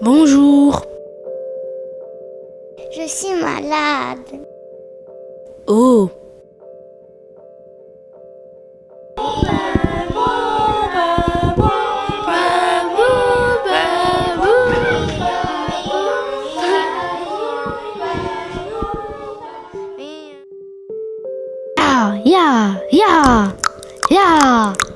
Bonjour. suis malade. Oh Yeah, yeah, yeah.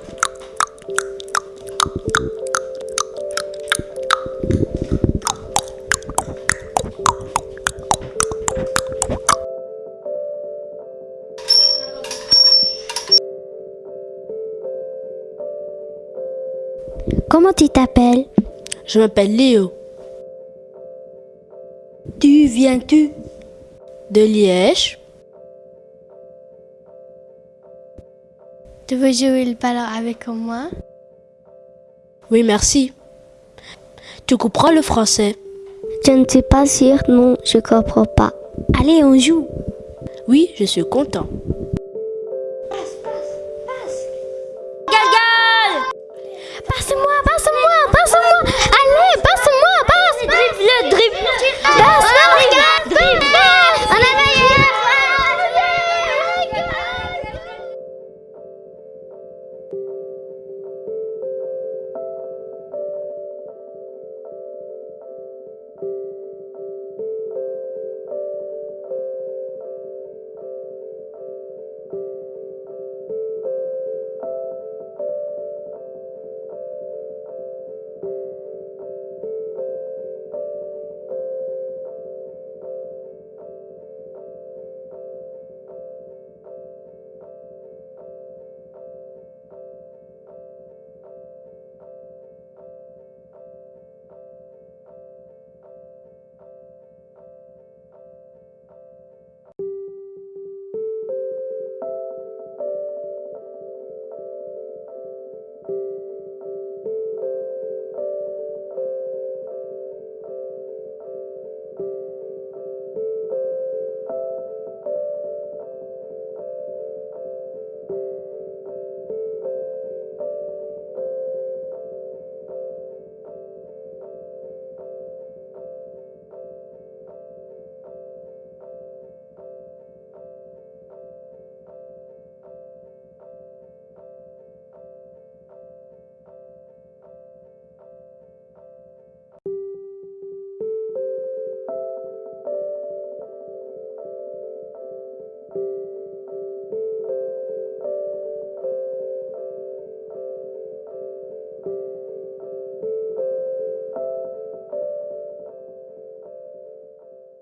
Comment tu t'appelles? Je m'appelle Léo. Tu viens-tu? De Liège. Tu veux jouer le ballon avec moi? Oui, merci. Tu comprends le français? Je ne suis pas sûre, non, je comprends pas. Allez, on joue. Oui, je suis content.